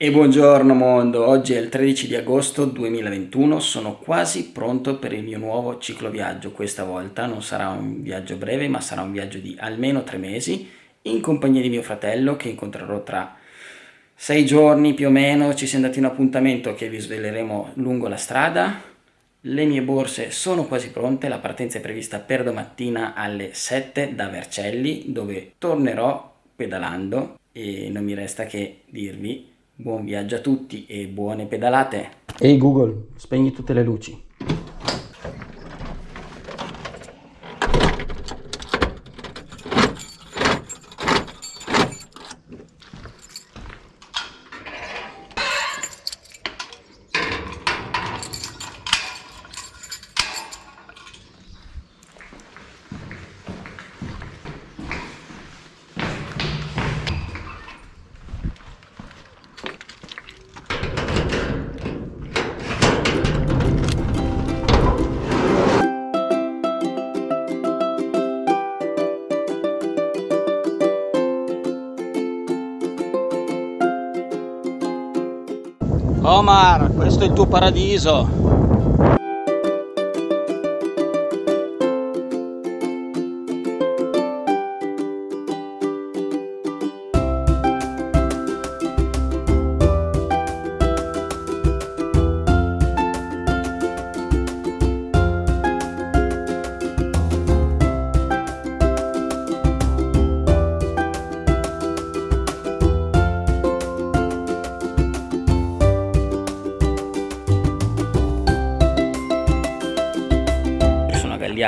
E buongiorno mondo, oggi è il 13 di agosto 2021, sono quasi pronto per il mio nuovo cicloviaggio, questa volta non sarà un viaggio breve ma sarà un viaggio di almeno tre mesi in compagnia di mio fratello che incontrerò tra sei giorni più o meno, ci siamo dati un appuntamento che vi sveleremo lungo la strada, le mie borse sono quasi pronte, la partenza è prevista per domattina alle 7 da Vercelli dove tornerò pedalando. E non mi resta che dirvi Buon viaggio a tutti e buone pedalate. Ehi hey Google, spegni tutte le luci. Omar, questo è il tuo paradiso.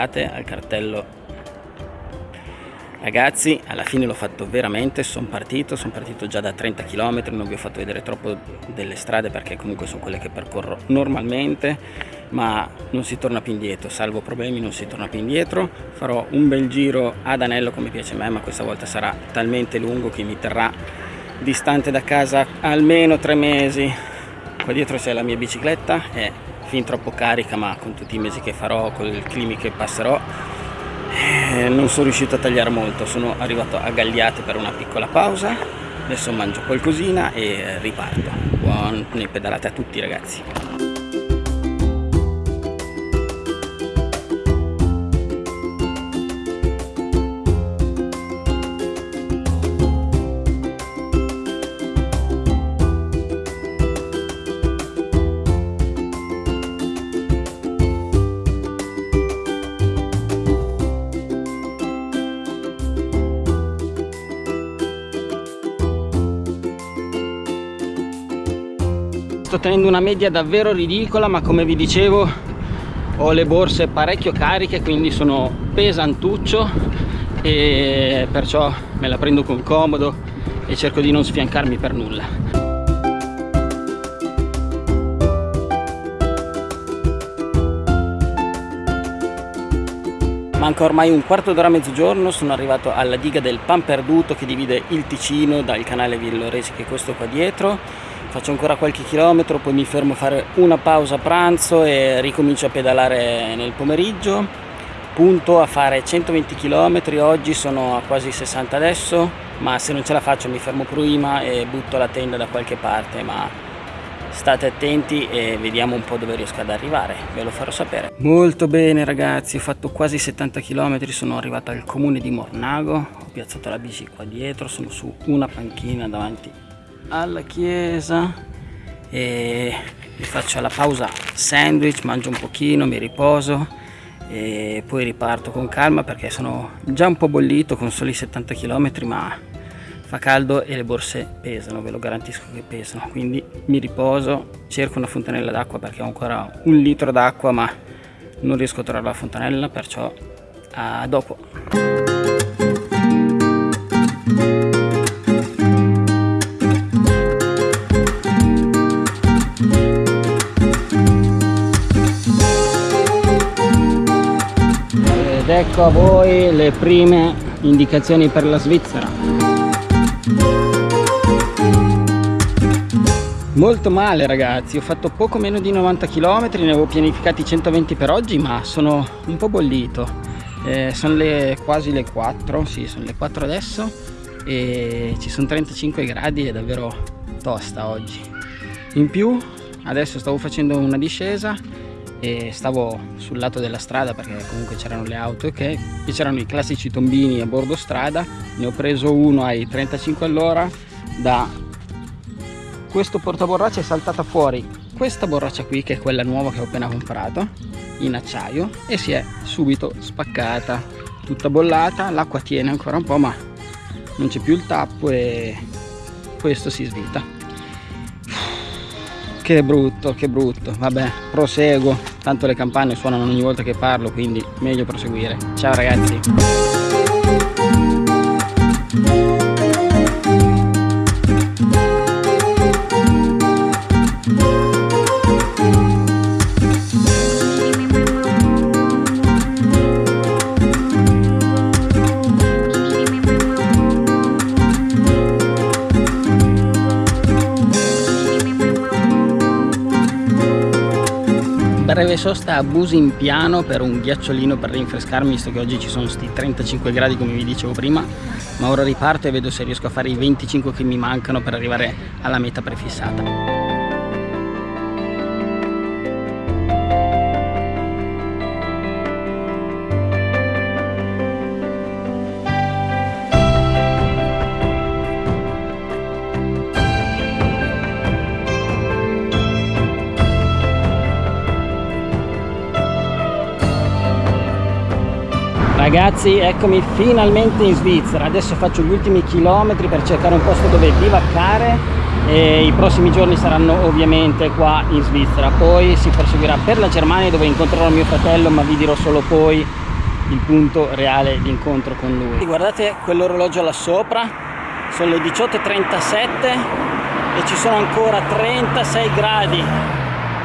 Tagliate al cartello Ragazzi, alla fine l'ho fatto veramente, sono partito, sono partito già da 30 km, non vi ho fatto vedere troppo delle strade perché comunque sono quelle che percorro normalmente, ma non si torna più indietro, salvo problemi non si torna più indietro. Farò un bel giro ad anello come piace a me, ma questa volta sarà talmente lungo che mi terrà distante da casa almeno tre mesi. Qua dietro c'è la mia bicicletta, è fin troppo carica ma con tutti i mesi che farò, con il clima che passerò eh, non sono riuscito a tagliare molto, sono arrivato a Gagliate per una piccola pausa, adesso mangio qualcosina e riparto. Buone pedalate a tutti ragazzi! Sto tenendo una media davvero ridicola ma come vi dicevo ho le borse parecchio cariche quindi sono pesantuccio e perciò me la prendo con comodo e cerco di non sfiancarmi per nulla. Manca ormai un quarto d'ora a mezzogiorno, sono arrivato alla diga del Pan Perduto che divide il Ticino dal canale Villoresi che è questo qua dietro faccio ancora qualche chilometro poi mi fermo a fare una pausa pranzo e ricomincio a pedalare nel pomeriggio. Punto a fare 120 km oggi sono a quasi 60 adesso ma se non ce la faccio mi fermo prima e butto la tenda da qualche parte ma state attenti e vediamo un po' dove riesco ad arrivare ve lo farò sapere. Molto bene ragazzi ho fatto quasi 70 km sono arrivato al comune di Mornago ho piazzato la bici qua dietro sono su una panchina davanti alla chiesa e mi faccio la pausa sandwich, mangio un pochino, mi riposo e poi riparto con calma perché sono già un po' bollito con soli 70 km ma fa caldo e le borse pesano, ve lo garantisco che pesano. Quindi mi riposo, cerco una fontanella d'acqua perché ho ancora un litro d'acqua ma non riesco a trovare la fontanella perciò a dopo ecco a voi le prime indicazioni per la Svizzera. Molto male ragazzi. Ho fatto poco meno di 90 km ne avevo pianificati 120 per oggi ma sono un po' bollito. Eh, sono le, quasi le 4 sì sono le 4 adesso e ci sono 35 gradi è davvero tosta oggi. In più adesso stavo facendo una discesa e stavo sul lato della strada perché comunque c'erano le auto ok e c'erano i classici tombini a bordo strada. Ne ho preso uno ai 35 all'ora da questo portaborraccia è saltata fuori questa borraccia qui che è quella nuova che ho appena comprato in acciaio e si è subito spaccata tutta bollata l'acqua tiene ancora un po' ma non c'è più il tappo e questo si svita che brutto che brutto. Vabbè proseguo. Tanto le campane suonano ogni volta che parlo quindi meglio proseguire. Ciao ragazzi breve sosta a Busimpiano per un ghiacciolino per rinfrescarmi visto che oggi ci sono sti 35 gradi come vi dicevo prima ma ora riparto e vedo se riesco a fare i 25 che mi mancano per arrivare alla meta prefissata Ragazzi eccomi finalmente in Svizzera, adesso faccio gli ultimi chilometri per cercare un posto dove bivaccare e i prossimi giorni saranno ovviamente qua in Svizzera, poi si proseguirà per la Germania dove incontrerò mio fratello ma vi dirò solo poi il punto reale di incontro con lui. Guardate quell'orologio là sopra, sono le 18.37 e ci sono ancora 36 gradi,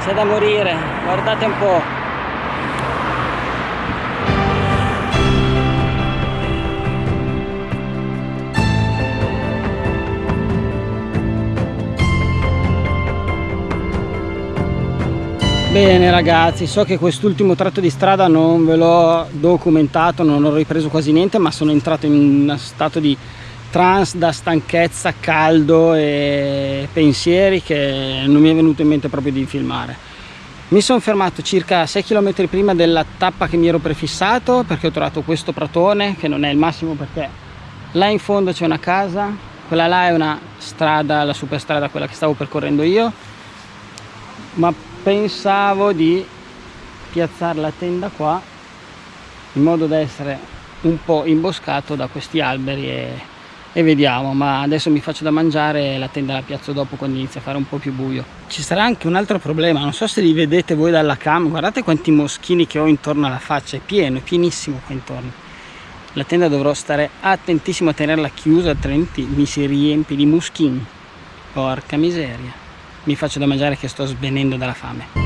c'è da morire, guardate un po'. Bene ragazzi, so che quest'ultimo tratto di strada non ve l'ho documentato, non ho ripreso quasi niente, ma sono entrato in uno stato di trance da stanchezza, caldo e pensieri che non mi è venuto in mente proprio di filmare. Mi sono fermato circa 6 km prima della tappa che mi ero prefissato perché ho trovato questo pratone che non è il massimo perché là in fondo c'è una casa, quella là è una strada, la superstrada, quella che stavo percorrendo io, ma pensavo di piazzare la tenda qua in modo da essere un po' imboscato da questi alberi e, e vediamo ma adesso mi faccio da mangiare e la tenda la piazzo dopo quando inizia a fare un po' più buio. Ci sarà anche un altro problema non so se li vedete voi dalla cam guardate quanti moschini che ho intorno alla faccia è pieno, è pienissimo qua intorno. La tenda dovrò stare attentissimo a tenerla chiusa altrimenti mi si riempie di moschini. Porca miseria mi faccio da mangiare che sto svenendo dalla fame